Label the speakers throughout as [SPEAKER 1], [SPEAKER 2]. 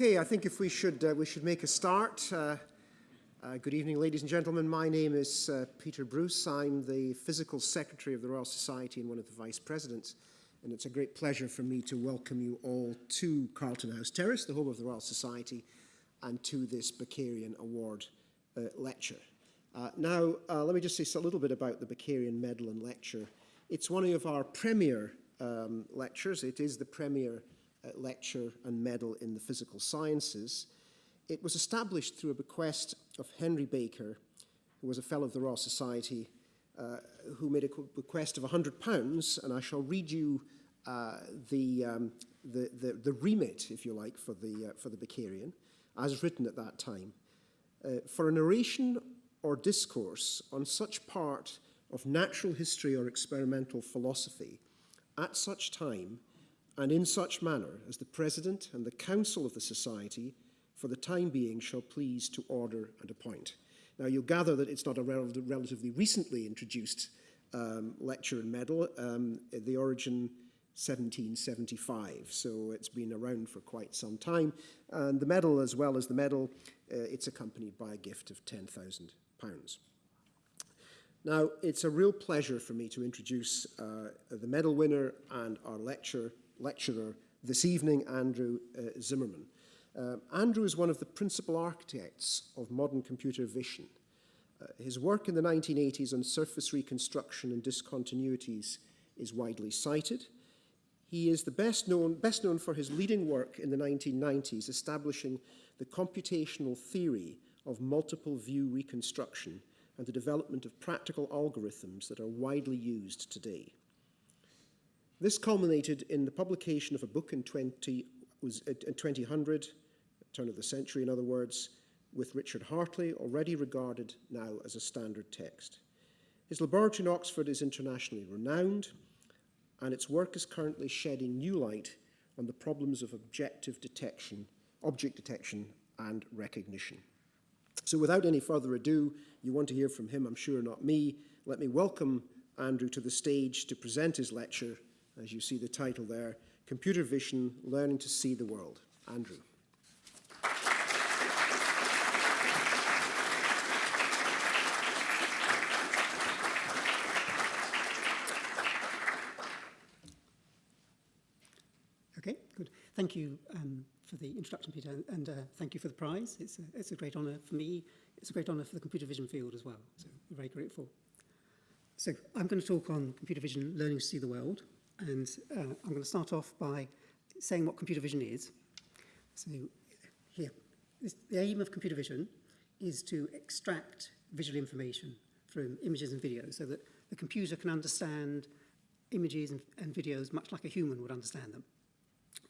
[SPEAKER 1] Okay, I think if we should, uh, we should make a start. Uh, uh, good evening, ladies and gentlemen. My name is uh, Peter Bruce. I'm the Physical Secretary of the Royal Society and one of the Vice Presidents. And it's a great pleasure for me to welcome you all to Carlton House Terrace, the home of the Royal Society, and to this Bakerian Award uh, lecture. Uh, now, let me just say a little bit about the Bakerian Medal and Lecture. It's one of our premier um, lectures. It is the premier uh, lecture and medal in the physical sciences. It was established through a bequest of Henry Baker, who was a fellow of the Royal Society, uh, who made a bequest of £100, and I shall read you uh, the, um, the, the, the, remit, if you like, for the, uh, for the Becarian, as written at that time. Uh, for an oration or discourse on such part of natural history or experimental philosophy, at such time and in such manner as the President and the Council of the Society for the time being shall please to order and appoint. Now you'll gather that it's not a rel relatively recently introduced um, lecture and medal, um, the origin 1775, so it's been around for quite some time. And the medal, as well as the medal, uh, it's accompanied by a gift of £10,000. Now, it's a real pleasure for me to introduce uh, the medal winner and our lecturer lecturer this evening, Andrew uh, Zimmerman. Uh, Andrew is one of the principal architects of modern computer vision. Uh, his work in the 1980s on surface reconstruction and discontinuities is widely cited. He is the best known, best known for his leading work in the 1990s, establishing the computational theory of multiple view reconstruction and the development of practical algorithms that are widely used today. This culminated in the publication of a book in 20, was, 2000, turn of the century in other words, with Richard Hartley, already regarded now as a standard text. His laboratory in Oxford is internationally renowned, and its work is currently shedding new light on the problems of objective detection, object detection and recognition. So without any further ado, you want to hear from him, I'm sure not me, let me welcome Andrew to the stage to present his lecture as you see the title there, Computer Vision, Learning to See the World. Andrew.
[SPEAKER 2] Okay, good. Thank you um, for the introduction, Peter, and uh, thank you for the prize. It's a, it's a great honour for me. It's a great honour for the computer vision field as well, so very grateful. So I'm going to talk on computer vision, learning to see the world. And uh, I'm going to start off by saying what computer vision is. So here, this, the aim of computer vision is to extract visual information from images and videos so that the computer can understand images and, and videos much like a human would understand them.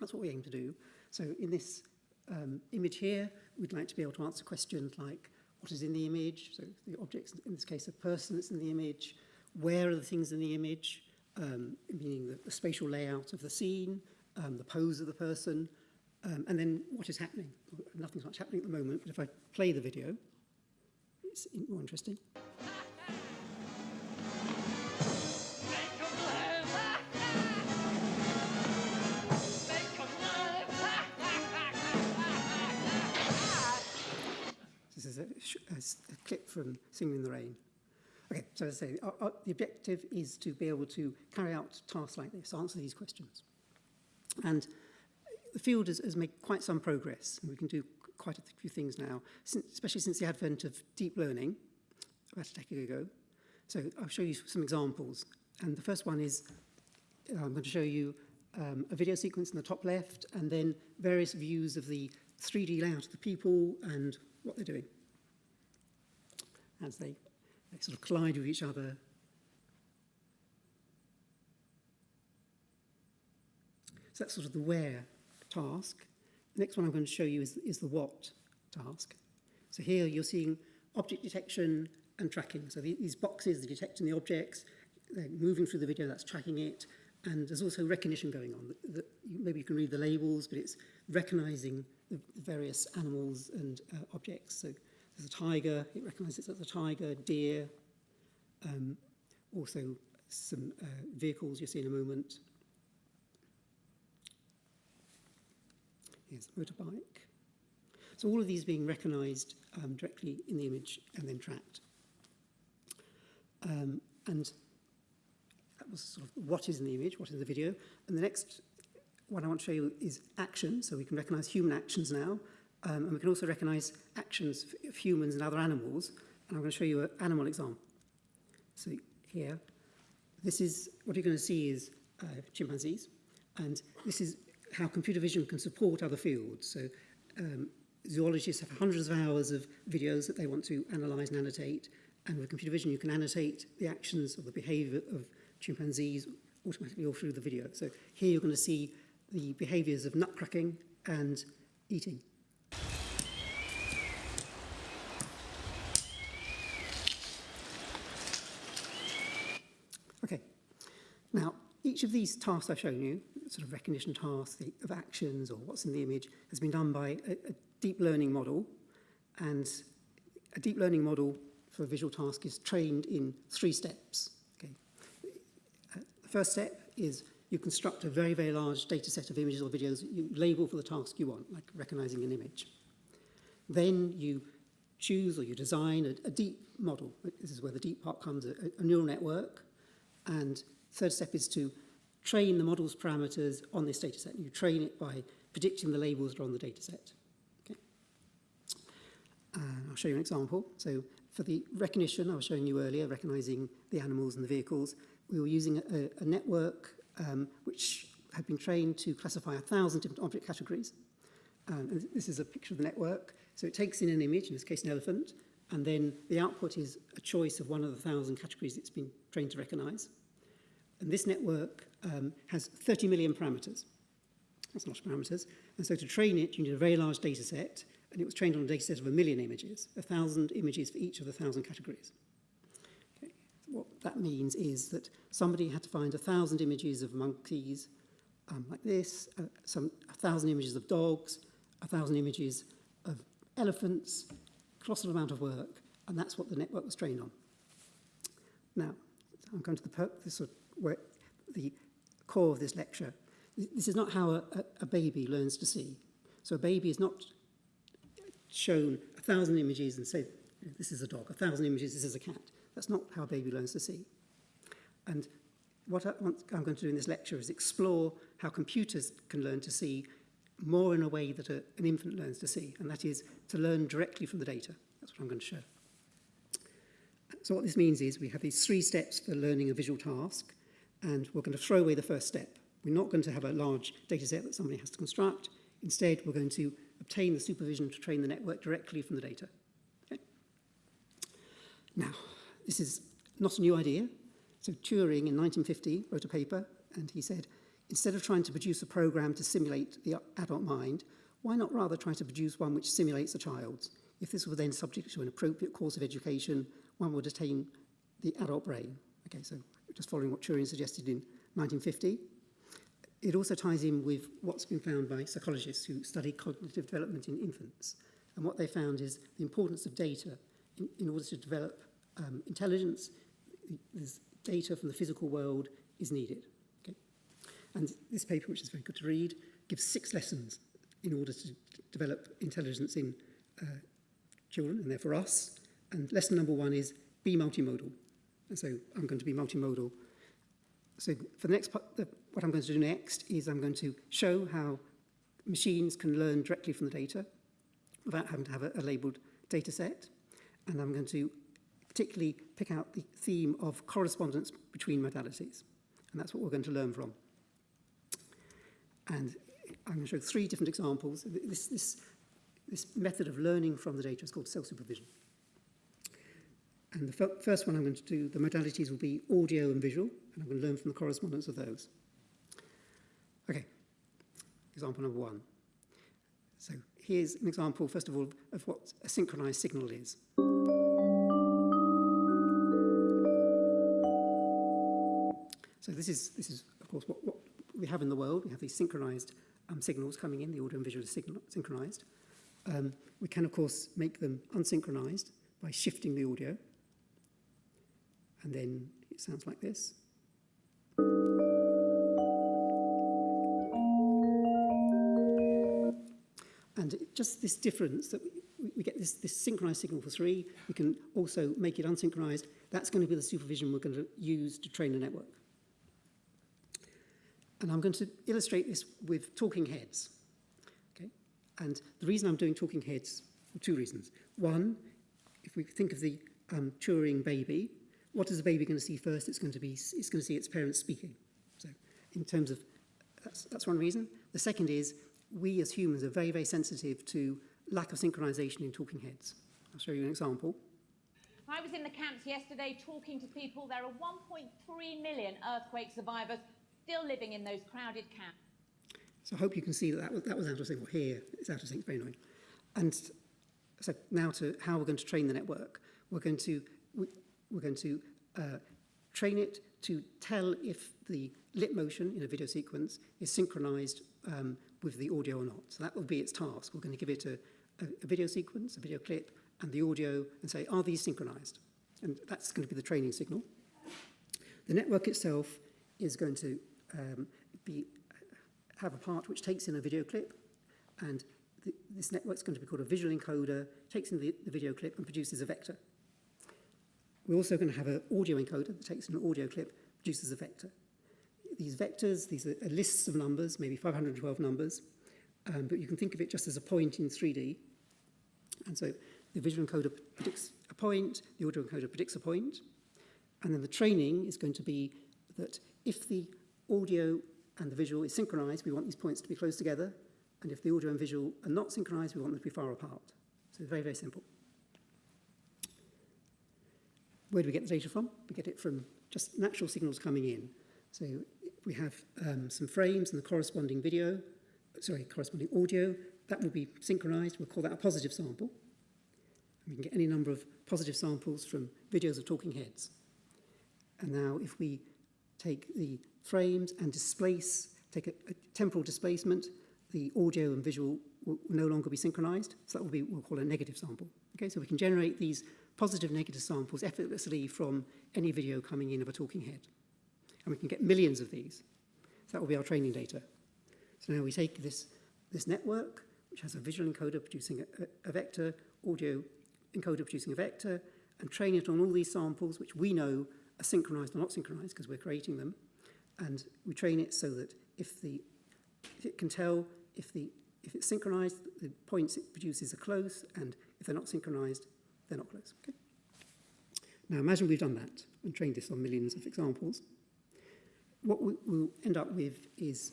[SPEAKER 2] That's what we aim to do. So in this um, image here, we'd like to be able to answer questions like what is in the image, so the objects, in this case a person that's in the image, where are the things in the image, um, meaning the, the, spatial layout of the scene, um, the pose of the person, um, and then what is happening. Nothing's much happening at the moment, but if I play the video, it's more interesting. this is a, a, a clip from Singing in the Rain. Okay, so as I say, our, our, the objective is to be able to carry out tasks like this, answer these questions. And the field has, has made quite some progress. We can do quite a few things now, since, especially since the advent of deep learning about a decade ago. So I'll show you some examples. And the first one is, uh, I'm going to show you um, a video sequence in the top left, and then various views of the 3D layout of the people and what they're doing as they They sort of collide with each other. So that's sort of the where task. The next one I'm going to show you is, is the what task. So here you're seeing object detection and tracking. So the, these boxes, are detecting the objects, they're moving through the video, that's tracking it. And there's also recognition going on. That, you, maybe you can read the labels, but it's recognizing the various animals and uh, objects. So There's a tiger, it recognises that a tiger, deer, um, also some uh, vehicles you see in a moment. Here's a motorbike. So all of these being recognised um, directly in the image and then tracked. Um, and that was sort of what is in the image, what is in the video. And the next one I want to show you is action. So we can recognise human actions now. Um, and we can also recognize actions of humans and other animals. And I'm going to show you an animal example. So here, this is, what you're going to see is uh, chimpanzees. And this is how computer vision can support other fields. So um, zoologists have hundreds of hours of videos that they want to analyze and annotate. And with computer vision, you can annotate the actions or the behavior of chimpanzees automatically all through the video. So here you're going to see the behaviors of nut cracking and eating. Now, each of these tasks I've shown you, sort of recognition tasks of actions or what's in the image, has been done by a, a deep learning model. And a deep learning model for a visual task is trained in three steps. Okay. Uh, the first step is you construct a very, very large data set of images or videos you label for the task you want, like recognizing an image. Then you choose or you design a, a deep model. This is where the deep part comes, a, a neural network. And Third step is to train the model's parameters on this data set. You train it by predicting the labels that are on the data set. Okay. And I'll show you an example. So for the recognition I was showing you earlier, recognizing the animals and the vehicles, we were using a, a network um, which had been trained to classify a thousand different object categories. Um, and this is a picture of the network. So it takes in an image, in this case an elephant, and then the output is a choice of one of the thousand categories it's been trained to recognize. And this network um, has 30 million parameters. That's a lot of parameters. And so to train it, you need a very large data set. And it was trained on a data set of a million images, a thousand images for each of the thousand categories. Okay. what that means is that somebody had to find a thousand images of monkeys um, like this, uh, some, a thousand images of dogs, a thousand images of elephants, colossal amount of work, and that's what the network was trained on. Now, I'm going to the, per the sort of where the core of this lecture. This is not how a, a baby learns to see. So a baby is not shown a thousand images and say, this is a dog, a thousand images, this is a cat. That's not how a baby learns to see. And what I want, I'm going to do in this lecture is explore how computers can learn to see more in a way that a, an infant learns to see, and that is to learn directly from the data. That's what I'm going to show. So what this means is we have these three steps for learning a visual task and we're going to throw away the first step. We're not going to have a large data set that somebody has to construct. Instead, we're going to obtain the supervision to train the network directly from the data. Okay. Now, this is not a new idea. So Turing in 1950 wrote a paper and he said, instead of trying to produce a program to simulate the adult mind, why not rather try to produce one which simulates a child's? If this were then subject to an appropriate course of education, one would attain the adult brain. Okay, so just following what Turing suggested in 1950. It also ties in with what's been found by psychologists who study cognitive development in infants. And what they found is the importance of data in, in order to develop um, intelligence. There's data from the physical world is needed. Okay? And this paper, which is very good to read, gives six lessons in order to develop intelligence in uh, children and therefore us. And lesson number one is be multimodal. So I'm going to be multimodal. So for the next part, the, what I'm going to do next is I'm going to show how machines can learn directly from the data without having to have a, a labeled data set. And I'm going to particularly pick out the theme of correspondence between modalities. And that's what we're going to learn from. And I'm going to show three different examples. This, this, this method of learning from the data is called self-supervision. And the first one I'm going to do, the modalities will be audio and visual, and I'm going to learn from the correspondence of those. Okay, example number one. So here's an example, first of all, of what a synchronized signal is. So this is, this is of course, what, what we have in the world. We have these synchronized um, signals coming in, the audio and visual is synchronized. Um, we can, of course, make them unsynchronized by shifting the audio. And then it sounds like this. And just this difference that we, we get this, this synchronized signal for three, we can also make it unsynchronized. That's going to be the supervision we're going to use to train the network. And I'm going to illustrate this with talking heads. Okay? And the reason I'm doing talking heads, for two reasons. One, if we think of the um, Turing baby, what is the baby going to see first? It's going to be it's going to see its parents speaking. So in terms of that's, that's one reason. The second is we as humans are very, very sensitive to lack of synchronization in talking heads. I'll show you an example.
[SPEAKER 3] I was in the camps yesterday talking to people. There are 1.3 million earthquake survivors still living in those crowded camps.
[SPEAKER 2] So I hope you can see that that was, that was out of sync. Well, here it's out of sync, very annoying. And so now to how we're going to train the network. We're going to, we, we're going to uh, train it to tell if the lip motion in a video sequence is synchronized um, with the audio or not. So that will be its task. We're going to give it a, a, a video sequence, a video clip, and the audio, and say, are these synchronized? And that's going to be the training signal. The network itself is going to um, be, have a part which takes in a video clip, and the, this network's going to be called a visual encoder, takes in the, the video clip and produces a vector. We're also going to have an audio encoder that takes an audio clip, produces a vector. These vectors, these are lists of numbers, maybe 512 numbers, um, but you can think of it just as a point in 3D. And so the visual encoder predicts a point, the audio encoder predicts a point, and then the training is going to be that if the audio and the visual is synchronized, we want these points to be close together, and if the audio and visual are not synchronized, we want them to be far apart. So very, very simple where do we get the data from? We get it from just natural signals coming in. So we have um, some frames and the corresponding video, sorry, corresponding audio. That will be synchronized. We'll call that a positive sample. we can get any number of positive samples from videos of talking heads. And now if we take the frames and displace, take a, a temporal displacement, the audio and visual will no longer be synchronized. So that will be, we'll call a negative sample. Okay, so we can generate these positive negative samples effortlessly from any video coming in of a talking head. And we can get millions of these. So that will be our training data. So now we take this, this network, which has a visual encoder producing a, a, a vector, audio encoder producing a vector, and train it on all these samples, which we know are synchronized or not synchronized because we're creating them. And we train it so that if, the, if it can tell if, the, if it's synchronized, the points it produces are close, and if they're not synchronized, they're not close. Okay? Now imagine we've done that and trained this on millions of examples. What we, will end up with is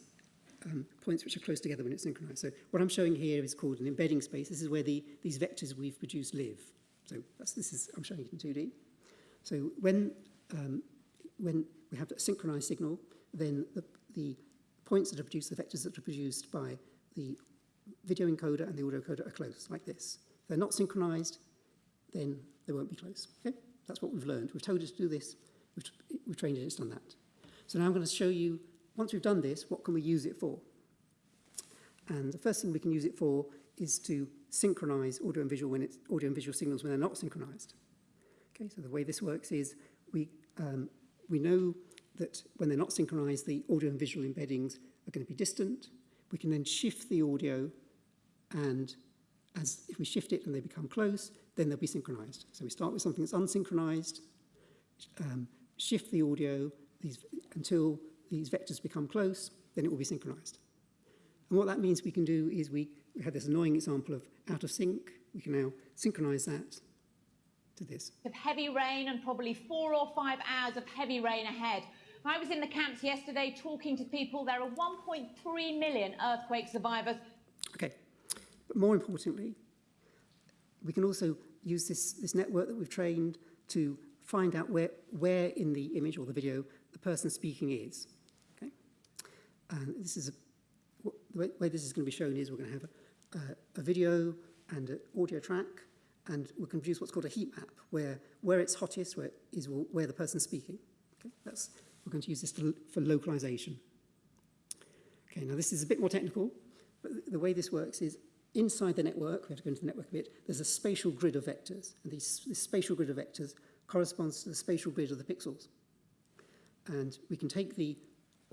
[SPEAKER 2] um, points which are close together when it's synchronized. So what I'm showing here is called an embedding space. This is where the, these vectors we've produced live. So that's, this is, I'm showing it in 2D. So when, um, when we have a synchronized signal, then the, the points that are produced, the vectors that are produced by the video encoder and the audio encoder are close, like this. They're not synchronized, then they won't be close. Okay? That's what we've learned. We've told us to do this. We've, we've trained it, it's done that. So now I'm going to show you, once we've done this, what can we use it for? And the first thing we can use it for is to synchronize audio and visual, when it's, audio and visual signals when they're not synchronized. Okay, so the way this works is we, um, we know that when they're not synchronized, the audio and visual embeddings are going to be distant. We can then shift the audio and as if we shift it and they become close, then they'll be synchronized. So we start with something that's unsynchronized, um, shift the audio these, until these vectors become close, then it will be synchronized. And what that means we can do is we, we had this annoying example of out of sync. We can now synchronize that to this.
[SPEAKER 3] With heavy rain and probably four or five hours of heavy rain ahead. I was in the camps yesterday talking to people. There are 1.3 million earthquake survivors.
[SPEAKER 2] Okay, but more importantly, we can also use this, this network that we've trained to find out where, where in the image or the video the person speaking is. Okay? And this is a, the way, way, this is going to be shown is we're going to have a, a, video and an audio track, and we can produce what's called a heat map, where, where it's hottest where is where the person's speaking. Okay? That's, we're going to use this to, for localization. Okay, now this is a bit more technical, but the way this works is Inside the network, we have to go into the network a bit, there's a spatial grid of vectors. And these, this spatial grid of vectors corresponds to the spatial grid of the pixels. And we can take the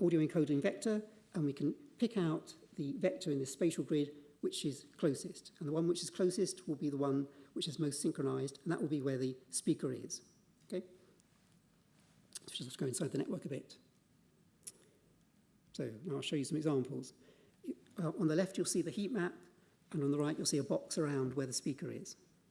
[SPEAKER 2] audio encoding vector and we can pick out the vector in the spatial grid which is closest. And the one which is closest will be the one which is most synchronized, and that will be where the speaker is. Okay? So just go inside the network a bit. So now I'll show you some examples. Uh, on the left, you'll see the heat map And on the right, you'll see a box around where the speaker is.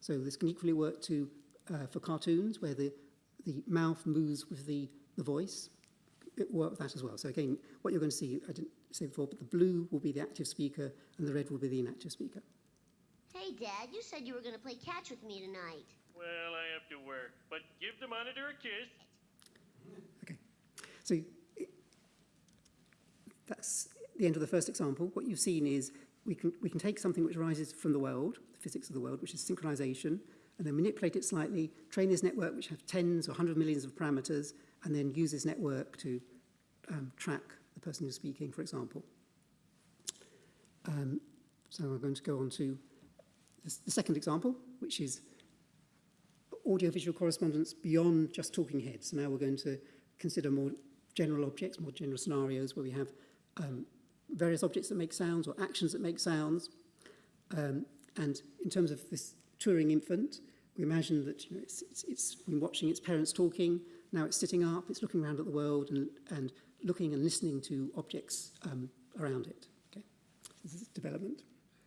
[SPEAKER 2] so this can equally work to uh, for cartoons where the, the mouth moves with the, the voice. It worked that as well. So again, what you're going to see, I didn't say before, but the blue will be the active speaker and the red will be the inactive speaker.
[SPEAKER 4] Hey, Dad, you said you were going to play catch with me tonight.
[SPEAKER 5] Well, I have to work, but give the monitor a kiss.
[SPEAKER 2] Okay. So that's the end of the first example. What you've seen is we can, we can take something which arises from the world, physics of the world, which is synchronization, and then manipulate it slightly, train this network, which have tens or hundreds of millions of parameters, and then use this network to um, track the person who's speaking, for example. Um, so I'm going to go on to the second example, which is audiovisual correspondence beyond just talking heads. So now we're going to consider more general objects, more general scenarios where we have um, various objects that make sounds or actions that make sounds. Um, And in terms of this touring infant, we imagine that you know, it's, it's, it's been watching its parents talking, now it's sitting up, it's looking around at the world and, and looking and listening to objects um, around it. Okay. This is development.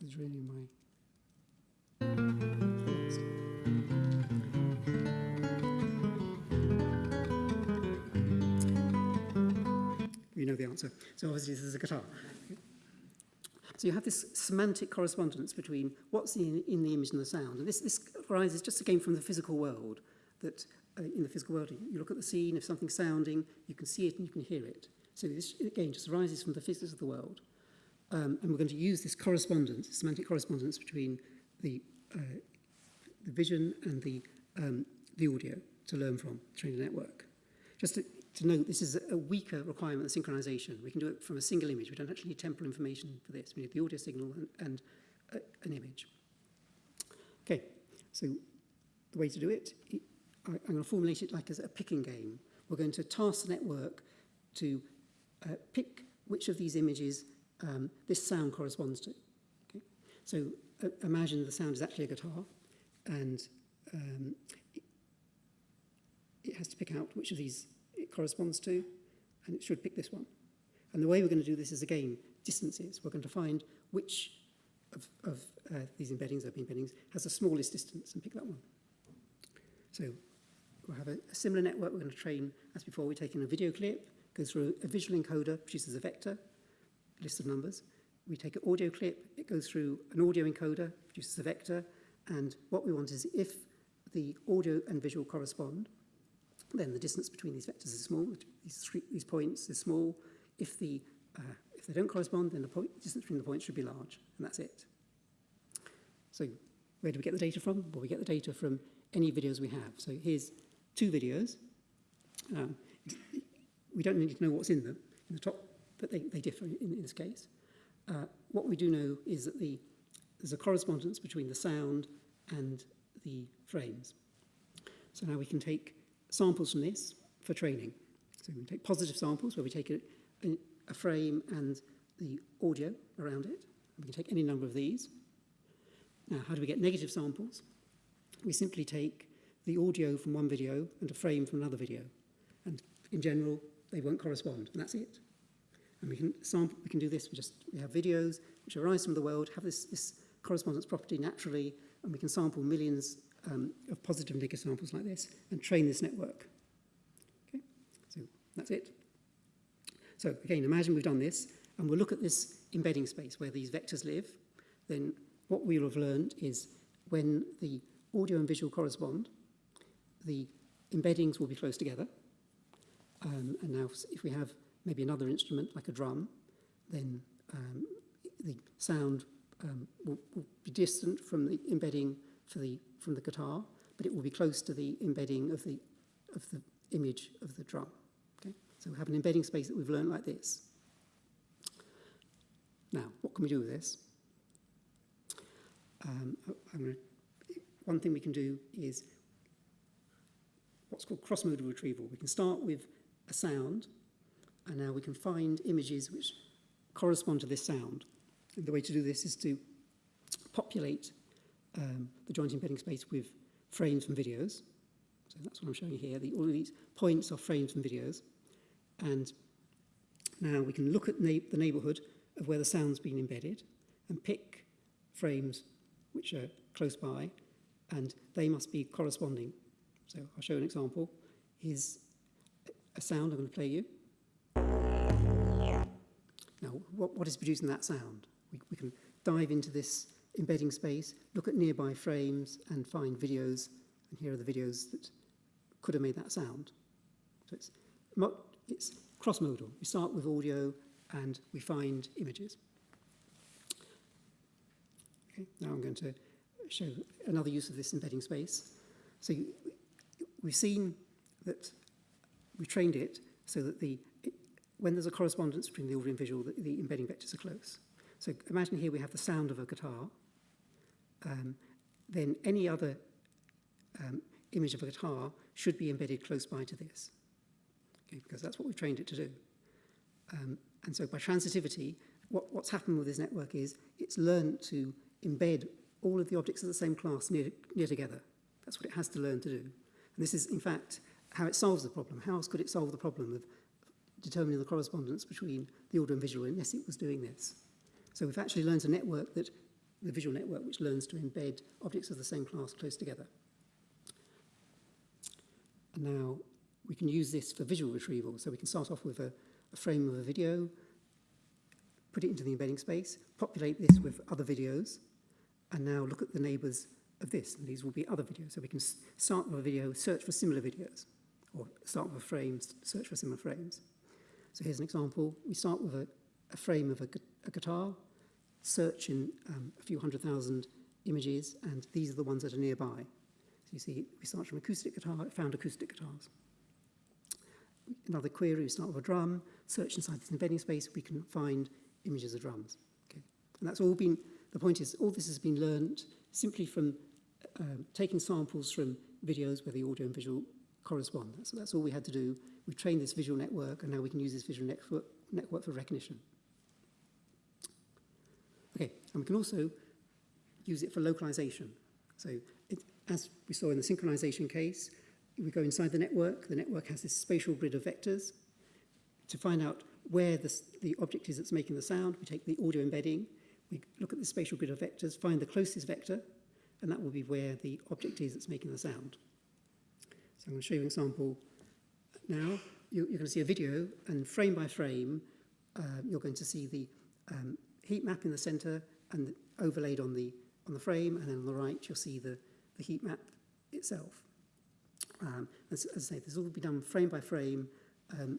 [SPEAKER 2] this is really my You know the answer. So obviously this is a guitar. So you have this semantic correspondence between what's in, in the image and the sound. And this, this arises just again from the physical world, that uh, in the physical world, you look at the scene, if something's sounding, you can see it and you can hear it. So this, again, just arises from the physics of the world. Um, and we're going to use this correspondence, semantic correspondence between the, uh, the vision and the, um, the audio to learn from, train a network. Just to to note this is a weaker requirement than synchronization. We can do it from a single image. We don't actually need temporal information for this. We need the audio signal and, and uh, an image. Okay, so the way to do it, I, I'm going to formulate it like as a picking game. We're going to task the network to uh, pick which of these images um, this sound corresponds to. Okay? So uh, imagine the sound is actually a guitar and um, it has to pick out which of these corresponds to, and it should pick this one. And the way we're going to do this is, again, distances. We're going to find which of, of uh, these embeddings, open embeddings, has the smallest distance and pick that one. So we'll have a, a similar network. We're going to train, as before, we take in a video clip, goes through a visual encoder, produces a vector, list of numbers. We take an audio clip, it goes through an audio encoder, produces a vector, and what we want is if the audio and visual correspond, then the distance between these vectors is small, these, three, these points is small. If, the, uh, if they don't correspond, then the point, distance between the points should be large, and that's it. So where do we get the data from? Well, we get the data from any videos we have. So here's two videos. Um, we don't need to know what's in them, in the top, but they, they differ in, in this case. Uh, what we do know is that the, there's a correspondence between the sound and the frames. So now we can take samples from this for training. So we take positive samples where we take a, a frame and the audio around it. We can take any number of these. Now, how do we get negative samples? We simply take the audio from one video and a frame from another video. And in general, they won't correspond, and that's it. And we can sample, we can do this, we just we have videos which arise from the world, have this, this correspondence property naturally, and we can sample millions um, of positive and big examples like this and train this network. Okay, so that's it. So again, imagine we've done this and we'll look at this embedding space where these vectors live, then what we'll have learned is when the audio and visual correspond, the embeddings will be close together. Um, and now if we have maybe another instrument like a drum, then um, the sound um, will, will be distant from the embedding for the, from the guitar, but it will be close to the embedding of the, of the image of the drum. Okay? So we have an embedding space that we've learned like this. Now, what can we do with this? Um, gonna, one thing we can do is what's called cross-modal retrieval. We can start with a sound, and now we can find images which correspond to this sound. And the way to do this is to populate um, the joint embedding space with frames from videos. So that's what I'm showing here. The, all of these points are frames from videos. And now we can look at na the neighborhood of where the sound's been embedded and pick frames which are close by and they must be corresponding. So I'll show an example. Is a sound I'm going to play you. Now, what, what is producing that sound? We, we can dive into this embedding space, look at nearby frames and find videos. And here are the videos that could have made that sound. So it's, it's cross-modal. We start with audio and we find images. Okay, now I'm going to show another use of this embedding space. So we've seen that we trained it so that the when there's a correspondence between the audio and visual, the, the embedding vectors are close. So imagine here we have the sound of a guitar, um, then any other um, image of a guitar should be embedded close by to this, okay, because that's what we've trained it to do. Um, and so by transitivity, what, what's happened with this network is it's learned to embed all of the objects of the same class near, near together. That's what it has to learn to do. And this is, in fact, how it solves the problem. How else could it solve the problem of determining the correspondence between the audio and visual unless it was doing this? So we've actually learned a network that the visual network which learns to embed objects of the same class close together. And now we can use this for visual retrieval. So we can start off with a, a frame of a video, put it into the embedding space, populate this with other videos, and now look at the neighbors of this. And these will be other videos. So we can start with a video, search for similar videos, or start with a frame, search for similar frames. So here's an example. We start with a, a frame of a, a guitar, search in um, a few hundred thousand images, and these are the ones that are nearby. So you see, we start from acoustic guitar, found acoustic guitars. Another query, we start with a drum, search inside this embedding space, we can find images of drums. Okay. And that's all been, the point is, all this has been learned simply from um, taking samples from videos where the audio and visual correspond. So that's all we had to do. We trained this visual network, and now we can use this visual network, network for recognition. And we can also use it for localization. So it, as we saw in the synchronization case, we go inside the network, the network has this spatial grid of vectors. To find out where the, the object is that's making the sound, we take the audio embedding, we look at the spatial grid of vectors, find the closest vector, and that will be where the object is that's making the sound. So I'm going to show you an example now. You, are going to see a video, and frame by frame, uh, you're going to see the um, heat map in the center, and overlaid on the, on the frame, and then on the right you'll see the, the heat map itself. Um, as, as I say, this will be done frame by frame. Um,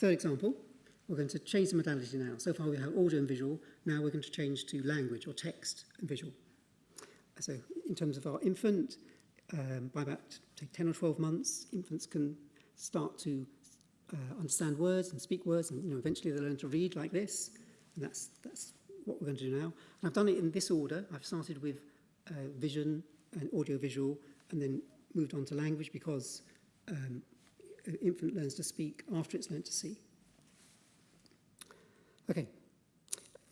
[SPEAKER 2] Third example, we're going to change the modality now. So far we have audio and visual, now we're going to change to language or text and visual. So in terms of our infant, um, by about take 10 or 12 months, infants can start to uh, understand words and speak words, and you know, eventually they learn to read like this, and that's, that's what we're going to do now. And I've done it in this order. I've started with uh, vision and audio-visual, and then moved on to language because um, infant learns to speak after it's learned to see. Okay,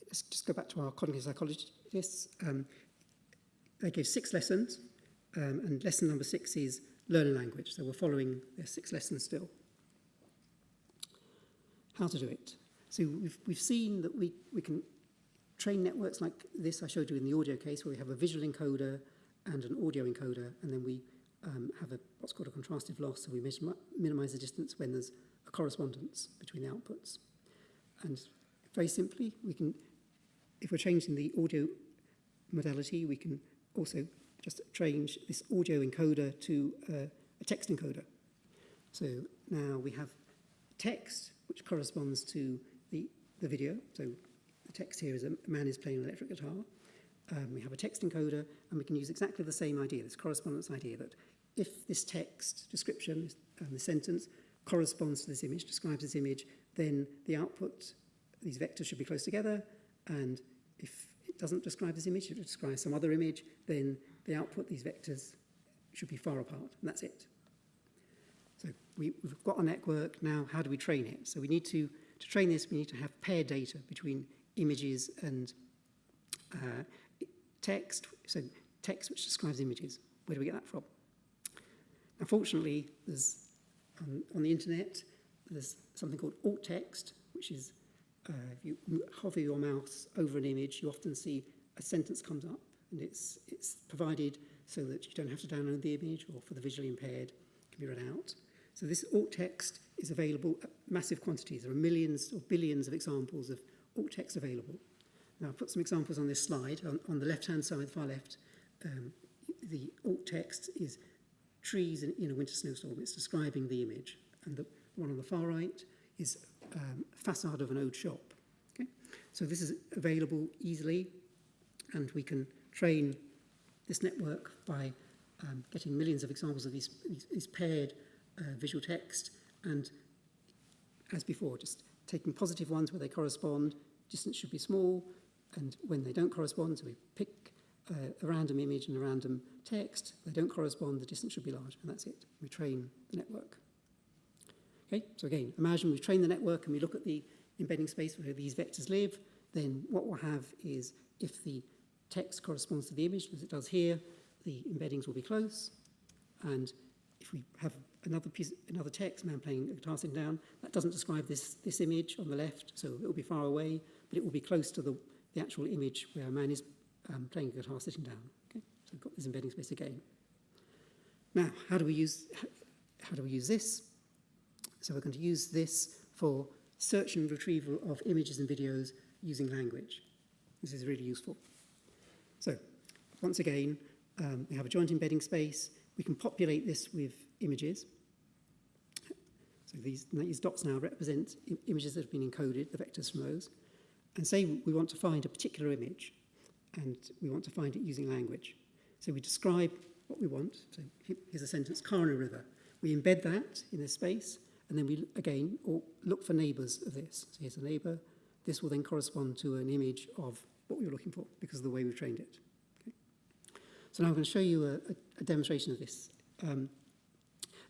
[SPEAKER 2] let's just go back to our cognitive psychologists. Um, they gave six lessons, um, and lesson number six is learn a language. So we're following their six lessons still. How to do it. So we've, we've seen that we, we can train networks like this I showed you in the audio case where we have a visual encoder and an audio encoder and then we um, have a, what's called a contrastive loss, so we minimize the distance when there's a correspondence between the outputs. And very simply, we can, if we're changing the audio modality, we can also just change this audio encoder to uh, a text encoder. So now we have text, which corresponds to the, the video. So the text here is a man is playing an electric guitar. Um, we have a text encoder, and we can use exactly the same idea, this correspondence idea that if this text description and the sentence corresponds to this image, describes this image, then the output, these vectors should be close together. And if it doesn't describe this image, it describes some other image, then the output, these vectors, should be far apart. And that's it. So we, we've got a network now. How do we train it? So we need to, to train this, we need to have paired data between images and uh, text. So text which describes images. Where do we get that from? Unfortunately, there's um, on the internet, there's something called alt text, which is uh, if you hover your mouse over an image, you often see a sentence comes up and it's, it's provided so that you don't have to download the image or for the visually impaired, it can be read out. So this alt text is available at massive quantities. There are millions or billions of examples of alt text available. Now, I've put some examples on this slide. On, on the left-hand side, far left, um, the alt text is trees in, in a winter snowstorm. It's describing the image. And the one on the far right is um, facade of an old shop. Okay? So this is available easily, and we can train this network by um, getting millions of examples of these, these, these paired uh, visual text, and as before, just taking positive ones where they correspond, distance should be small, and when they don't correspond, so we pick uh, a random image and a random text. they don't correspond, the distance should be large, and that's it. We train the network. Okay, so again, imagine we've trained the network and we look at the embedding space where these vectors live, then what we'll have is if the text corresponds to the image, as it does here, the embeddings will be close. And if we have another piece, another text, man playing a guitar sitting down, that doesn't describe this, this image on the left, so it will be far away, but it will be close to the, the actual image where a man is um, playing guitar sitting down. Okay? So I've got this embedding space again. Now, how do we use, how do we use this? So we're going to use this for search and retrieval of images and videos using language. This is really useful. So once again, um, we have a joint embedding space. We can populate this with images. So these, these dots now represent images that have been encoded, the vectors from those. And say we want to find a particular image. and we want to find it using language. So we describe what we want. So here's a sentence, Karna River. We embed that in this space, and then we, again, look for neighbours of this. So here's a neighbour. This will then correspond to an image of what we were looking for because of the way we've trained it. Okay. So now I'm going to show you a, a, a demonstration of this. Um,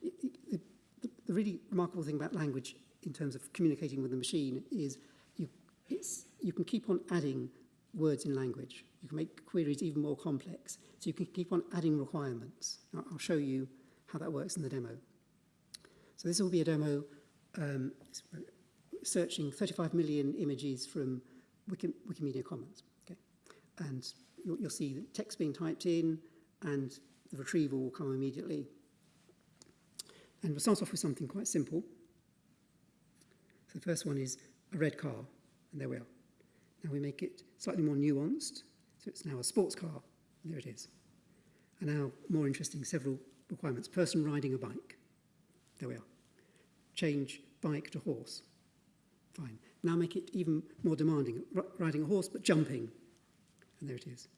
[SPEAKER 2] the, the, the really remarkable thing about language in terms of communicating with the machine is you, it's, you can keep on adding words in language. You can make queries even more complex. So you can keep on adding requirements. I'll show you how that works in the demo. So this will be a demo um, searching 35 million images from Wiki, Wikimedia Commons. Okay. And you'll, you'll see the text being typed in and the retrieval will come immediately. And we'll start off with something quite simple. So the first one is a red car, and there we are. Now we make it slightly more nuanced. So it's now a sports car. There it is. And now, more interesting, several requirements. Person riding a bike. There we are. Change bike to horse. Fine. Now make it even more demanding. R riding a horse, but jumping. And there it is.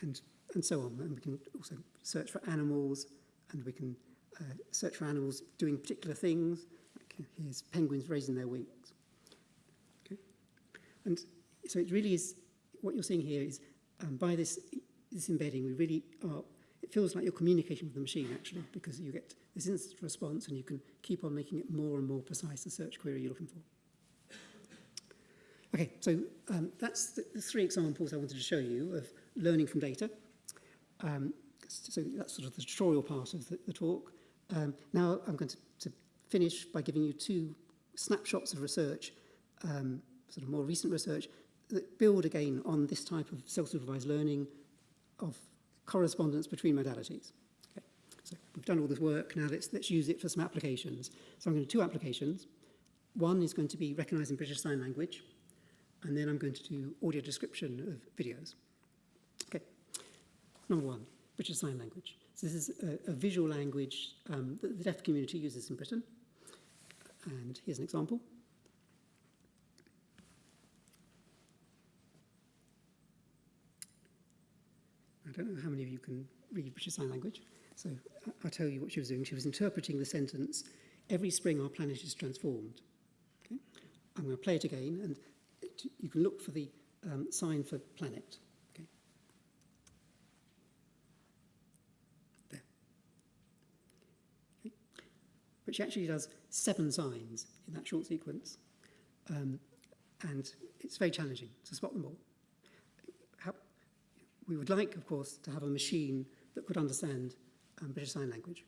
[SPEAKER 2] And, and so on. And we can also search for animals, and we can uh, search for animals doing particular things. Uh, here's penguins raising their wings. Okay. And so it really is what you're seeing here is um, by this, this embedding, we really are, it feels like you're communicating with the machine actually, because you get this instant response and you can keep on making it more and more precise the search query you're looking for. Okay, so um, that's the, the three examples I wanted to show you of learning from data. Um, so that's sort of the tutorial part of the, the talk. Um, now I'm going to, to finish by giving you two snapshots of research, um, sort of more recent research that build again on this type of self-supervised learning of correspondence between modalities. Okay. So we've done all this work, now let's, let's use it for some applications. So I'm going to do two applications. One is going to be recognizing British Sign Language, and then I'm going to do audio description of videos. Okay, number one, British Sign Language. So this is a, a visual language um, that the deaf community uses in Britain. And here's an example. don't know how many of you can read British Sign Language. So I'll tell you what she was doing. She was interpreting the sentence, every spring our planet is transformed. Okay? I'm going to play it again, and it, you can look for the um, sign for planet. Okay? There. Okay? But she actually does seven signs in that short sequence. Um, and it's very challenging to spot them all we would like, of course, to have a machine that could understand um, British Sign Language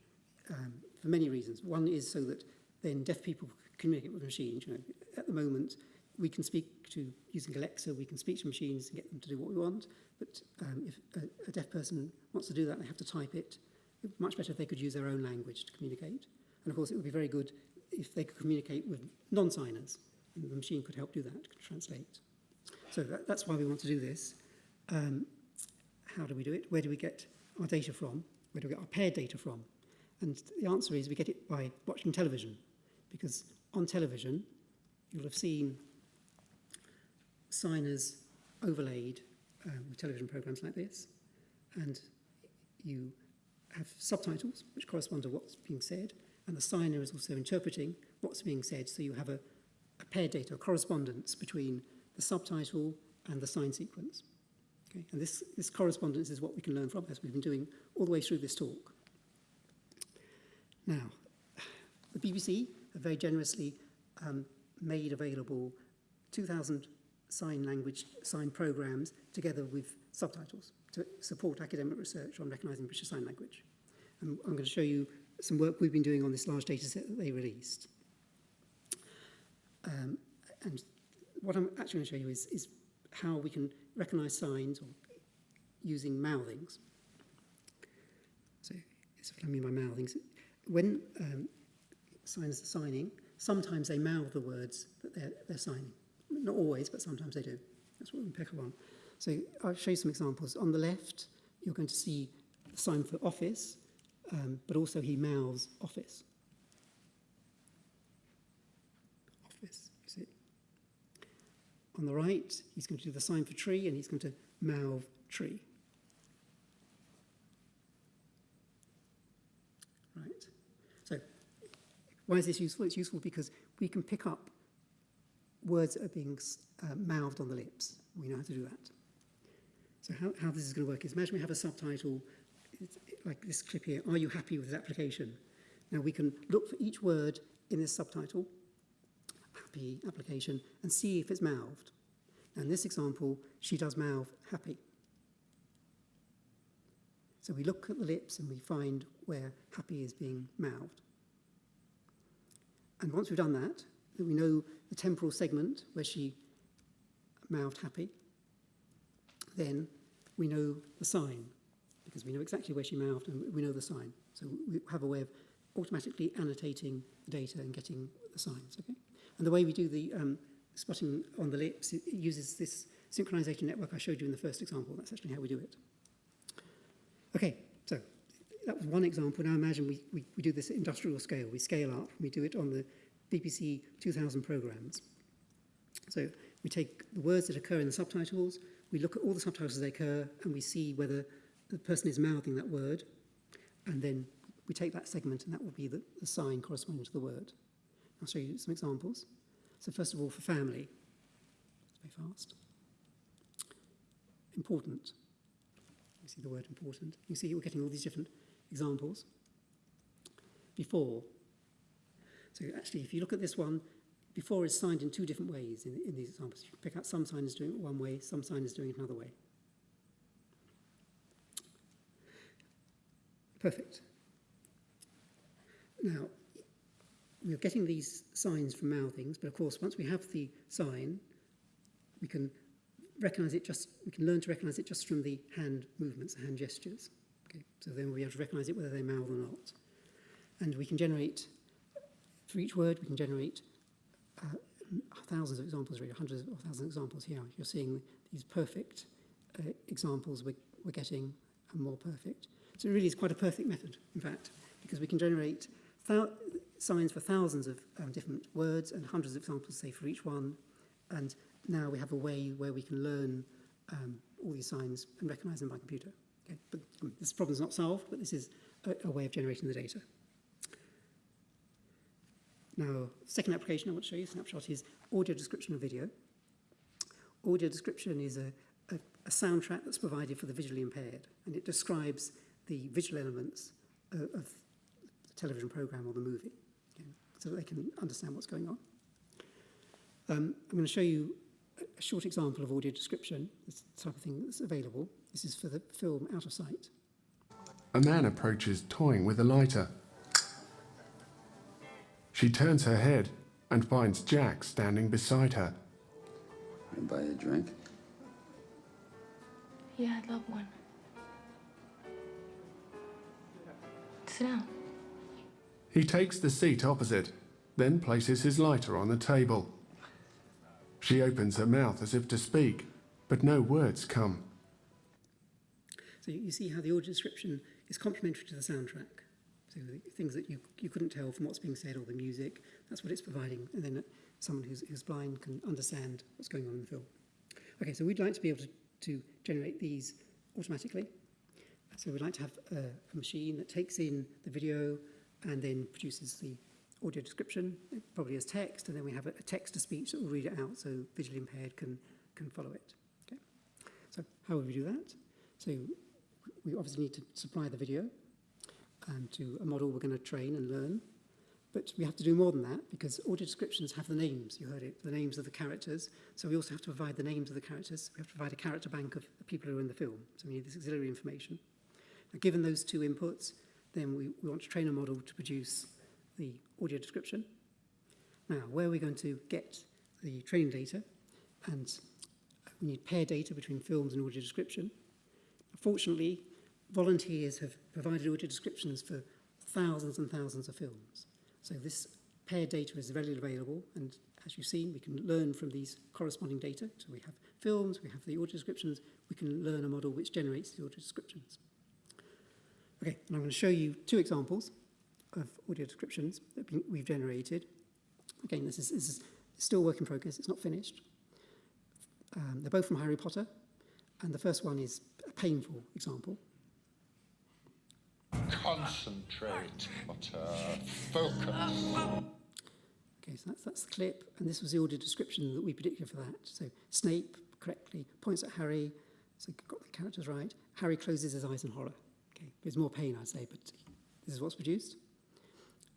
[SPEAKER 2] um, for many reasons. One is so that then deaf people communicate with machines. You know, at the moment, we can speak to, using Alexa, we can speak to machines and get them to do what we want. But um, if a, a deaf person wants to do that, they have to type it. It's much better if they could use their own language to communicate. And of course, it would be very good if they could communicate with non-signers. And the machine could help do that, could translate. So that, that's why we want to do this. Um, how do we do it? Where do we get our data from? Where do we get our paired data from? And the answer is we get it by watching television, because on television, you'll have seen signers overlaid um, with television programs like this, and you have subtitles which correspond to what's being said, and the signer is also interpreting what's being said, so you have a, a paired data, a correspondence between the subtitle and the sign sequence. Okay? And this, this correspondence is what we can learn from as we've been doing all the way through this talk. Now, the BBC have very generously um, made available 2,000 sign language, sign programs together with subtitles to support academic research on recognizing British Sign Language. And I'm going to show you some work we've been doing on this large data set that they released. Um, and what I'm actually going to show you is, is how we can recognize signs or using mouthings. So it's what I mean by mouthings. When um, signers are signing, sometimes they mouth the words that they're, they're signing. Not always, but sometimes they do. That's what we pick up on. So I'll show you some examples. On the left, you're going to see the sign for office, um, but also he mouths office. on the right. He's going to do the sign for tree and he's going to mouth tree. Right. So why is this useful? It's useful because we can pick up words that are being uh, mouthed on the lips. We know how to do that. So how, how this is going to work is imagine we have a subtitle like this clip here, are you happy with this application? Now we can look for each word in this subtitle happy application and see if it's mouthed. In this example, she does mouth happy. So we look at the lips and we find where happy is being mouthed. And once we've done that, then we know the temporal segment where she mouthed happy. Then we know the sign, because we know exactly where she mouthed and we know the sign. So we have a way of automatically annotating data and getting the signs. Okay? And the way we do the um, spotting on the lips uses this synchronization network I showed you in the first example. That's actually how we do it. Okay, so that was one example. Now imagine we, we, we do this at industrial scale. We scale up. We do it on the BBC 2000 programs. So we take the words that occur in the subtitles, we look at all the subtitles they occur, and we see whether the person is mouthing that word, and then we take that segment and that will be the, the sign corresponding to the word. I'll show you some examples. So first of all, for family, very fast. Important. You see the word important. You see we're getting all these different examples. Before. So actually, if you look at this one, before is signed in two different ways in, in these examples. You pick out some sign is doing it one way, some sign is doing it another way. Perfect. Now, we're getting these signs from mouthings, but of course, once we have the sign, we can recognize it just, we can learn to recognize it just from the hand movements, hand gestures. Okay, so then we'll be able to recognize it whether they mouth or not. And we can generate, for each word, we can generate uh, thousands of examples, really, hundreds of thousands of examples here. You're seeing these perfect uh, examples we're, we're getting and more perfect. So it really is quite a perfect method, in fact, because we can generate signs for thousands of um, different words and hundreds of examples, say, for each one. And now we have a way where we can learn um, all these signs and recognize them by computer. Okay? But um, this problem's not solved, but this is a, a way of generating the data. Now, second application I want to show you, snapshot, is audio description of video. Audio description is a, a, a soundtrack that's provided for the visually impaired, and it describes the visual elements uh, of television program or the movie okay, so that they can understand what's going on. Um, I'm going to show you a short example of audio description, this type of thing that's available. This is for the film Out of Sight.
[SPEAKER 6] A man approaches toying with a lighter. She turns her head and finds Jack standing beside her.
[SPEAKER 7] Can I buy you a drink?
[SPEAKER 8] Yeah, I'd love one. Sit down.
[SPEAKER 6] He takes the seat opposite, then places his lighter on the table. She opens her mouth as if to speak, but no words come.
[SPEAKER 2] So you see how the audio description is complementary to the soundtrack. So the things that you, you couldn't tell from what's being said or the music, that's what it's providing. And then someone who's, who's blind can understand what's going on in the film. Okay, so we'd like to be able to, to generate these automatically. So we'd like to have a, a machine that takes in the video, and then produces the audio description, probably as text, and then we have a, text-to-speech that will read it out so visually impaired can, can follow it. Okay. So how would we do that? So we obviously need to supply the video and um, to a model we're going to train and learn. But we have to do more than that because audio descriptions have the names, you heard it, the names of the characters. So we also have to provide the names of the characters. We have to provide a character bank of the people who are in the film. So we need this auxiliary information. Now, given those two inputs, then we, we want to train a model to produce the audio description. Now, where are we going to get the training data? And we need pair data between films and audio description. Fortunately, volunteers have provided audio descriptions for thousands and thousands of films. So this pair data is readily available and as you've seen, we can learn from these corresponding data. So we have films, we have the audio descriptions, we can learn a model which generates the audio descriptions. Okay, and I'm going to show you two examples of audio descriptions that we've generated. Again, this is, this is still work in progress, it's not finished. Um, they're both from Harry Potter, and the first one is a painful example.
[SPEAKER 7] Concentrate, Potter, focus.
[SPEAKER 2] Okay, so that's, that's the clip, and this was the audio description that we predicted for that. So Snape correctly points at Harry, so got the characters right. Harry closes his eyes in horror. Okay. There's more pain, I'd say, but this is what's produced.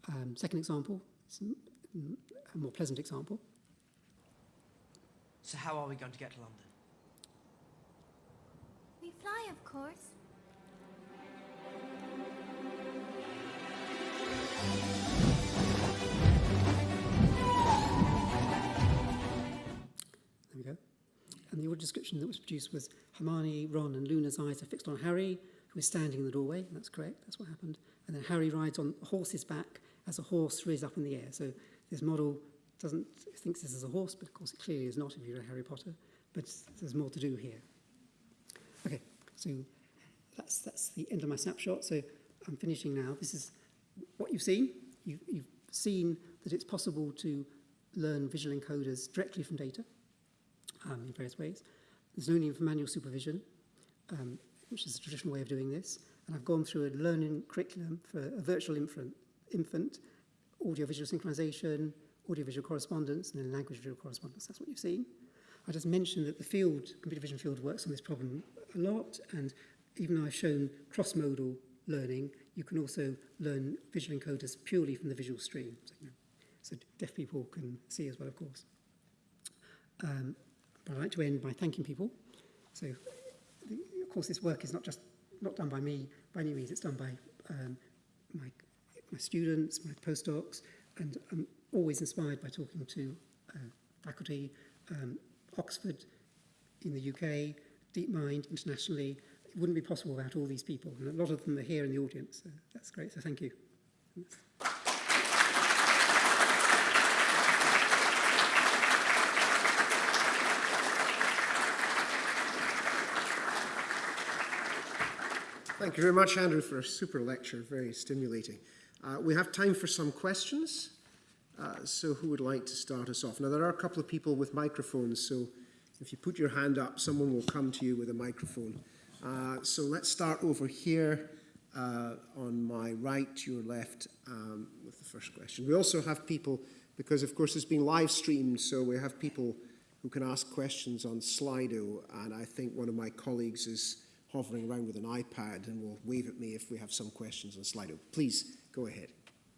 [SPEAKER 2] Um, second example, a more pleasant example.
[SPEAKER 9] So how are we going to get to London?
[SPEAKER 4] We fly, of course.
[SPEAKER 2] There we go. And the order description that was produced was Hermione, Ron, and Luna's eyes are fixed on Harry, was standing in the doorway, that's correct, that's what happened. And then Harry rides on a horse's back as a horse rears up in the air. So this model doesn't thinks this is a horse, but of course it clearly is not if you're a Harry Potter. But there's more to do here. Okay, so that's that's the end of my snapshot. So I'm finishing now. This is what you've seen. You've, you've seen that it's possible to learn visual encoders directly from data um, in various ways. There's no need for manual supervision. Um, which is a traditional way of doing this, and I've gone through a learning curriculum for a virtual infant, audio audiovisual synchronization, audiovisual correspondence, and then language visual correspondence. That's what you've seen. I just mentioned that the field, computer vision field, works on this problem a lot, and even though I've shown cross-modal learning, you can also learn visual encoders purely from the visual stream. So, you know, so deaf people can see as well, of course. Um, but I'd like to end by thanking people. So course, this work is not just not done by me by any means. It's done by um, my, my students, my postdocs, and I'm always inspired by talking to uh, faculty, um, Oxford in the UK, DeepMind internationally. It wouldn't be possible without all these people, and a lot of them are here in the audience. So that's great. So thank you.
[SPEAKER 1] Thank you very much, Andrew, for a super lecture. Very stimulating. Uh, we have time for some questions. Uh, so who would like to start us off? Now, there are a couple of people with microphones, so if you put your hand up, someone will come to you with a microphone. Uh, so let's start over here uh, on my right, your left, um, with the first question. We also have people, because of course it's been live streamed, so we have people who can ask questions on Slido, and I think one of my colleagues is hovering around with an iPad and will wave at me if we have some questions on Slido. Please, go ahead.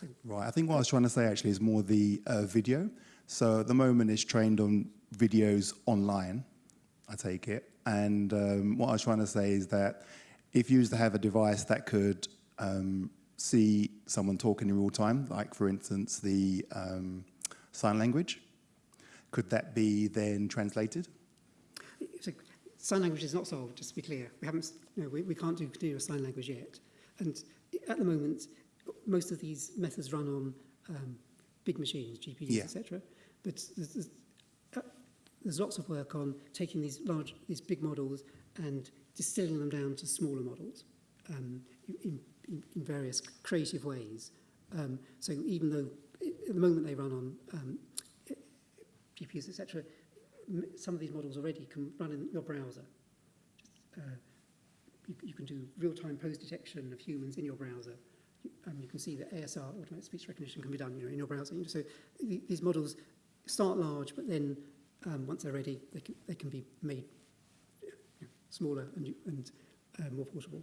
[SPEAKER 2] So.
[SPEAKER 9] Right, I think what I was trying to say actually is more the uh, video. So at the moment it's trained on videos online, I take it. And um, what I was trying to say is that if you used to have a device that could um, see someone talking in real time, like for instance the um, sign language, could that be then translated?
[SPEAKER 2] So sign language is not solved, just to be clear. We, haven't, no, we, we can't do continuous sign language yet. And at the moment, most of these methods run on um, big machines, GPUs,
[SPEAKER 9] yeah.
[SPEAKER 2] etc. But there's, there's, uh, there's lots of work on taking these large, these big models and distilling them down to smaller models um, in, in, in various creative ways. Um, so even though at the moment they run on um, GPUs, etc., some of these models already can run in your browser. Just, uh, you, you can do real-time pose detection of humans in your browser. Um, you can see that ASR, automatic speech recognition, can be done you know, in your browser. So these models start large, but then um, once they're ready, they can, they can be made you know, smaller and, and uh, more portable.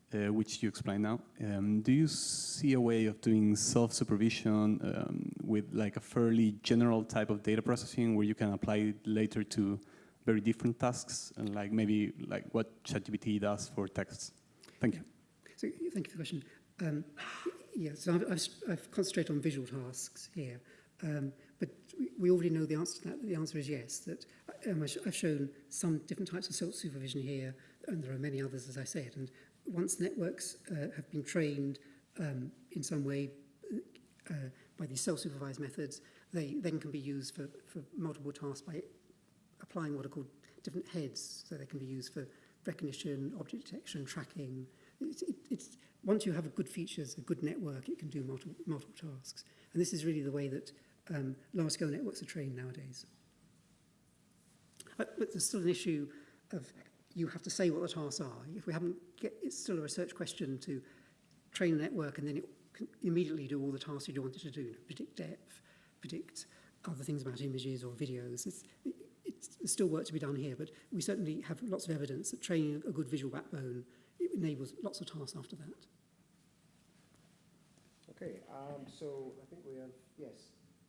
[SPEAKER 10] Uh, which you explain now. Um, do you see a way of doing self-supervision um, with like a fairly general type of data processing where you can apply it later to very different tasks and like maybe like what ChatGPT does for texts? Thank you.
[SPEAKER 2] So thank you for the question. Um, yeah, so I've, I've, I've concentrated on visual tasks here, um, but we already know the answer to that. The answer is yes, that um, I've shown some different types of self-supervision here, and there are many others, as I said. And once networks uh, have been trained um, in some way uh, by these self-supervised methods, they then can be used for, for multiple tasks by applying what are called different heads. So they can be used for recognition, object detection, tracking. It's, it, it's once you have a good features, a good network, it can do multiple, multiple tasks. And this is really the way that um, large-scale networks are trained nowadays. But there's still an issue of you have to say what the tasks are. If we haven't, get, it's still a research question to train a network and then it can immediately do all the tasks you want it to do, you know, predict depth, predict other things about images or videos. It's, it's, still work to be done here, but we certainly have lots of evidence that training a good visual backbone it enables lots of tasks after that.
[SPEAKER 1] Okay, um, so I think we have, yes,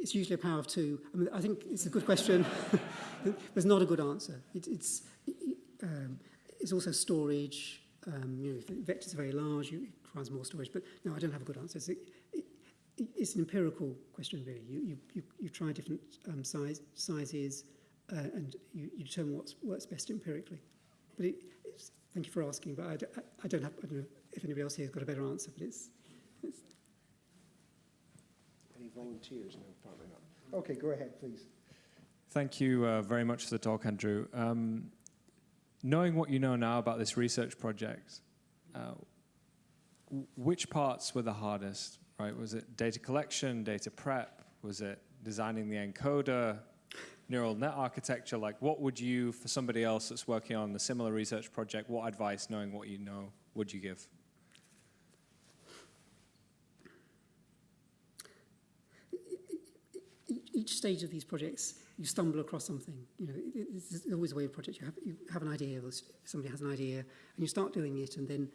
[SPEAKER 2] it's usually a power of two. I mean, I think it's a good question. There's not a good answer. It, it's, um, it's also storage. Um, you know, if the vectors are very large, you, it requires more storage. But no, I don't have a good answer. It's, it, it's an empirical question, really. You, you, you, you try different um, size, sizes uh, and you, you determine what works best empirically. But it, it's, thank you for asking, but I, I, I, don't have, I don't know if anybody else here has got a better answer, but it's, it's
[SPEAKER 1] volunteers? No, probably not. Okay, go ahead, please.
[SPEAKER 11] Thank you uh, very much for the talk, Andrew. Um, knowing what you know now about this research project, uh, which parts were the hardest, right? Was it data collection, data prep? Was it designing the encoder, neural net architecture? Like what would you, for somebody else that's working on a similar research project, what advice, knowing what you know, would you give?
[SPEAKER 2] each stage of these projects, you stumble across something. You know, it, it's always a way of project. You have, you have an idea, or somebody has an idea, and you start doing it, and then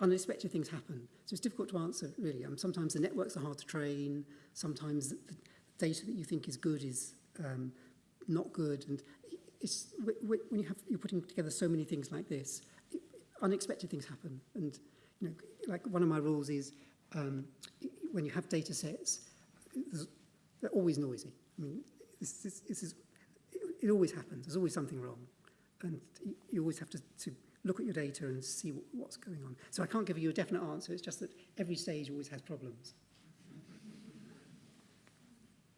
[SPEAKER 2] unexpected things happen. So it's difficult to answer, really. Um, sometimes the networks are hard to train. Sometimes the, data that you think is good is um, not good. And it's when you have, you're putting together so many things like this, it, unexpected things happen. And, you know, like one of my rules is um, when you have data sets, they're always noisy. I mean, this, this, this is, it, it, always happens. There's always something wrong. And you always have to, to look at your data and see what, what's going on. So I can't give you a definite answer. It's just that every stage always has problems.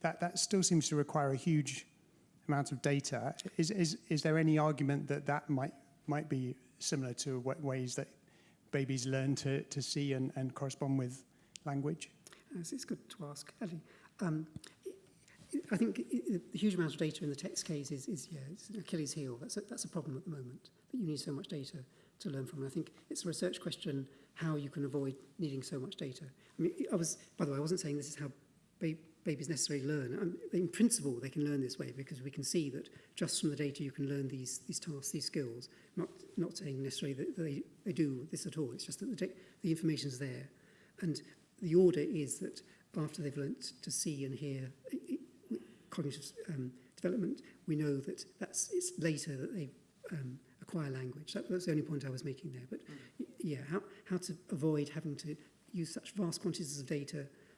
[SPEAKER 12] that that still seems to require a huge amount of data. Is is is there any argument that that might might be similar to ways that babies learn to, to see and, and correspond with language?
[SPEAKER 2] Yes, it's good to ask, Ellie. Um, I think the huge amount of data in the text case is, is yeah, it's an Achilles heel. That's a, that's a problem at the moment, that you need so much data to learn from. And I think it's a research question how you can avoid needing so much data. I mean, I was, by the way, I wasn't saying this is how babies necessarily learn. in principle, they can learn this way because we can see that just from the data you can learn these, these tasks, these skills. Not, not saying necessarily that they, they do this at all, it's just that the, the information is there. And the order is that after they've learnt to see and hear it, cognitive um, development, we know that that's, it's later that they um, acquire language. That, that's the only point I was making there. But yeah, how, how to avoid having to use such vast quantities of data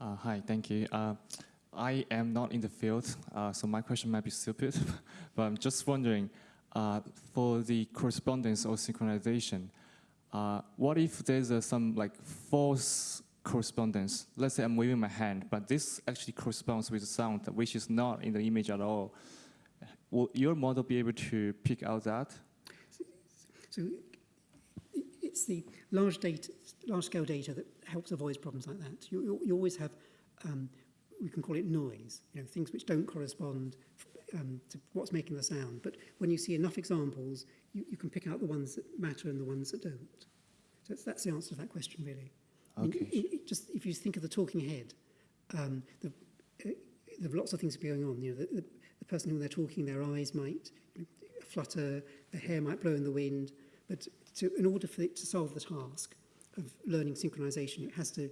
[SPEAKER 1] Uh,
[SPEAKER 13] hi, thank you. Uh, I am not in the field, uh, so my question might be stupid, but I'm just wondering, uh, for the correspondence or synchronization. Uh, what if there's uh, some like false correspondence? Let's say I'm waving my hand, but this actually corresponds with sound, which is not in the image at all. Will your model be able to pick out that?
[SPEAKER 2] So, so it's the large data, large scale data that helps avoid problems like that. You, you, you always have, um, we can call it noise, you know, things which don't correspond um, to what's making the sound. But when you see enough examples, you, you can pick out the ones that matter and the ones that don't. So that's the answer to that question, really. Okay. I mean, it, it just if you think of the talking head, um, the, uh, there are lots of things going on. You know, the, the, the person who they're talking, their eyes might flutter, their hair might blow in the wind. But to, in order for it to solve the task of learning synchronization, it has to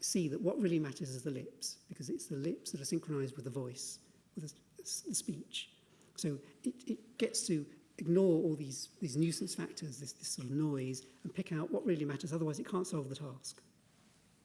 [SPEAKER 2] see that what really matters is the lips, because it's the lips that are synchronized with the voice, with the speech. So it, it gets to ignore all these, these nuisance factors, this, this sort of noise, and pick out what really matters. Otherwise, it can't solve the task.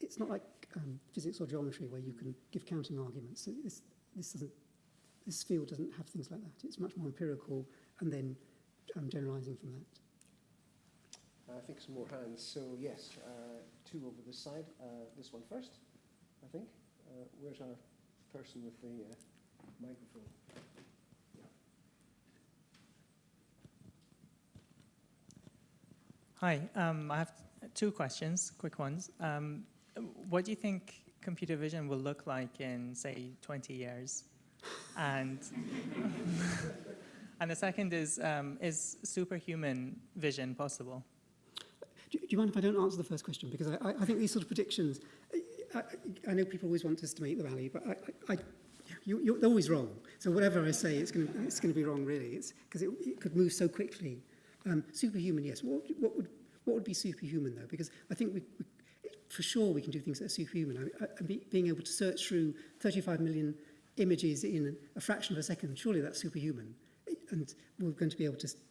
[SPEAKER 2] it's not like um, physics or geometry where you can give counting arguments. So this, this, doesn't, this field doesn't have things like that. It's much more empirical and then um, generalizing from that.
[SPEAKER 1] I think some more hands. So yes, uh, two over this side. Uh, this one first, I think. Uh, where's our person with the uh, microphone?
[SPEAKER 14] Hi, um, I have two questions, quick ones. Um, what do you think computer vision will look like in, say, 20 years? And, and the second is, um, is superhuman vision possible?
[SPEAKER 2] Do, do, you mind if I don't answer the first question? Because I, I, I think these sort of predictions, I, I, know people always want us to make the value, but I, you, are always wrong. So whatever I say, it's going to be wrong, really. It's because it, it could move so quickly um, superhuman, yes. What, what, would, what would be superhuman, though? Because I think we, we, for sure we can do things that are superhuman. I, I, being able to search through 35 million images in a fraction of a second, surely that's superhuman. And we're going to be able to,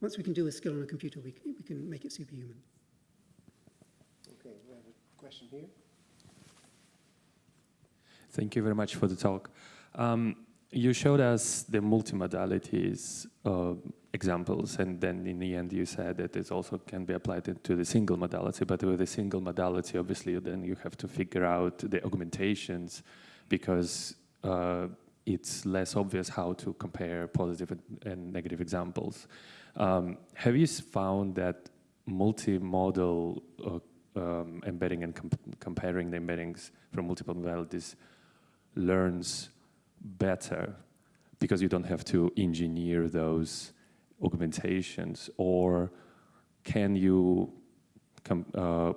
[SPEAKER 2] Once we can do a skill on a computer, we, we can make it superhuman.
[SPEAKER 1] Okay, we have a question here.
[SPEAKER 15] Thank you very much for the talk. Um, You showed us the multimodalities uh, examples, and then in the end you said that it also can be applied to the single modality, but with the single modality, obviously, then you have to figure out the augmentations because uh, it's less obvious how to compare positive and negative examples. Um, have you found that multimodal uh, um, embedding and comp comparing the embeddings from multiple modalities learns better because you don't have to engineer those augmentations or can you uh,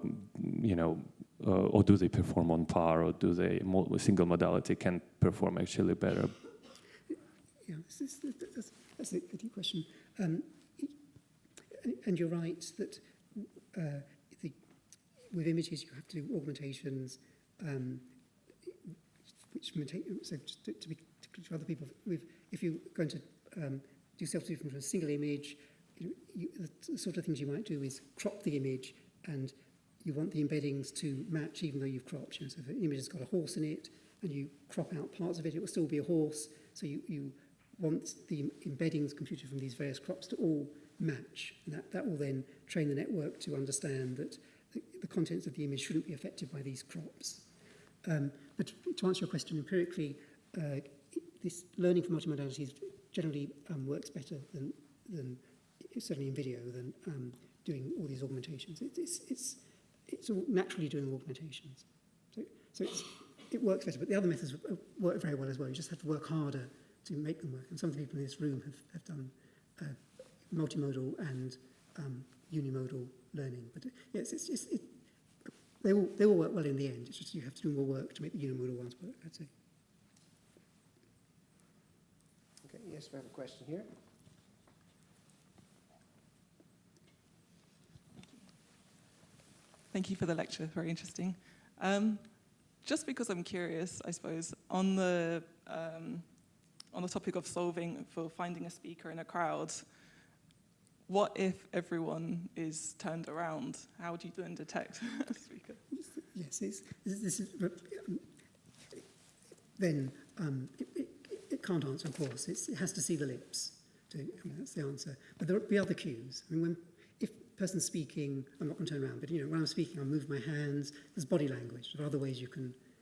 [SPEAKER 15] you know uh, or do they perform on par or do they single modality can perform actually better
[SPEAKER 2] yeah this is, that's, that's a good question um, and you're right that uh, the, with images you have to do augmentations um, which so to, to, be, to other people, if you're going to um, do self-diffusion from a single image, you the sort of things you might do is crop the image and you want the embeddings to match even though you've cropped. You know, so if an image has got a horse in it and you crop out parts of it, it will still be a horse. So you, you want the embeddings computed from these various crops to all match. And that, that will then train the network to understand that the, the contents of the image shouldn't be affected by these crops. Um, but to answer your question empirically, uh, this learning from multimodalities generally um, works better than, than certainly in video than um, doing all these augmentations. It, it's, it's, it's all naturally doing augmentations. So, so it's, it works better, but the other methods work very well as well. You just have to work harder to make them work. And some of the people in this room have, have done uh, multimodal and um, unimodal learning. But uh, yes, it's, it's, it, they will, they all work well in the end. It's just you have to do more work to make the unimodal ones work, I'd say.
[SPEAKER 1] Okay, yes, we have a question here.
[SPEAKER 16] Thank you for the lecture, very interesting. Um, just because I'm curious, I suppose, on the, um, on the topic of solving for finding a speaker in a crowd, what if everyone is turned around? How do you then detect a speaker?
[SPEAKER 2] Yes, it's, this is, um, then um, it, it, it, can't answer, of course. It's, it has to see the lips. To, I mean, that's the answer. But there will be other cues. I mean, when, if person speaking, I'm not going to turn around, but you know, when I'm speaking, I move my hands. There's body language. There are other ways you can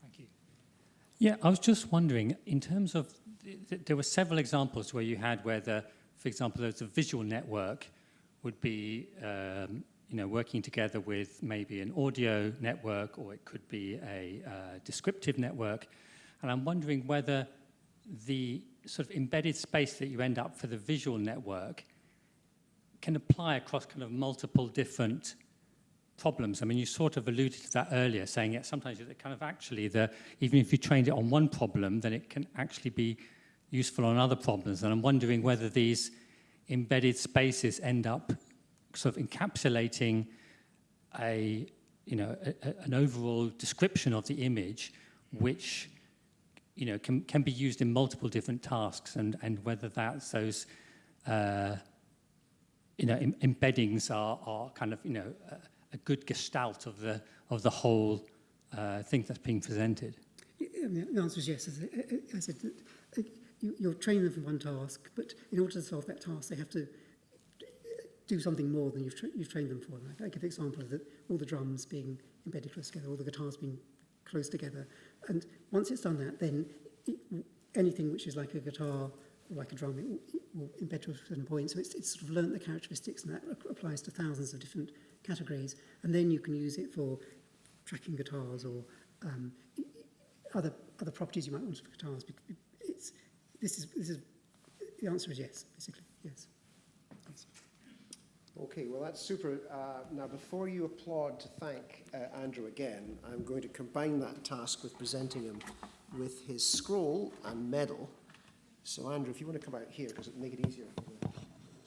[SPEAKER 16] Thank you.
[SPEAKER 17] Yeah, I was just wondering, in terms of, th there were several examples where you had where the, for example, there was a visual network would be um, you know, working together with maybe an audio network or it could be a uh, descriptive network. And I'm wondering whether the sort of embedded space that you end up for the visual network can apply across kind of multiple different problems. I mean, you sort of alluded to that earlier, saying that sometimes it kind of actually, the, even if you trained it on one problem, then it can actually be useful on other problems. And I'm wondering whether these embedded spaces end up sort of encapsulating a, you know, a, a, an overall description of the image, which you know, can, can be used in multiple different tasks and, and whether that's those, uh, you know, em embeddings are, are kind of, you know, a, a, good gestalt of the, of the whole uh, thing that's being presented.
[SPEAKER 2] The answer is yes. As I, as I said, uh, you, you're training them for one task, but in order to solve that task, they have to do something more than you've, tra you've trained them for. I, give an example of the, all the drums being embedded close together, all the guitars being close together. And once it's done that, then it, anything which is like a guitar or like a drum, it will, it will embed to a certain point. So it's, it's sort of learnt the characteristics, and that applies to thousands of different categories. And then you can use it for tracking guitars or um, other other properties you might want for guitars. It's this is this is the answer is yes, basically yes.
[SPEAKER 1] Okay, well that's super. Uh, now before you applaud to thank uh, Andrew again, I'm going to combine that task with presenting him with his scroll and medal. So Andrew, if you want to come out here, because it'll make it easier.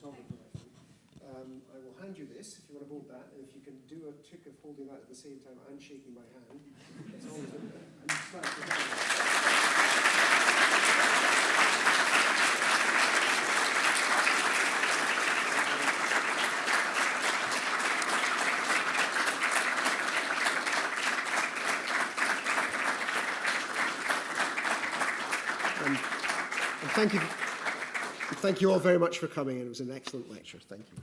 [SPEAKER 1] Um, I will hand you this if you want to hold that, and if you can do a trick of holding that at the same time and shaking my hand. Thank you. Thank you all very much for coming. It was an excellent lecture. Thank you.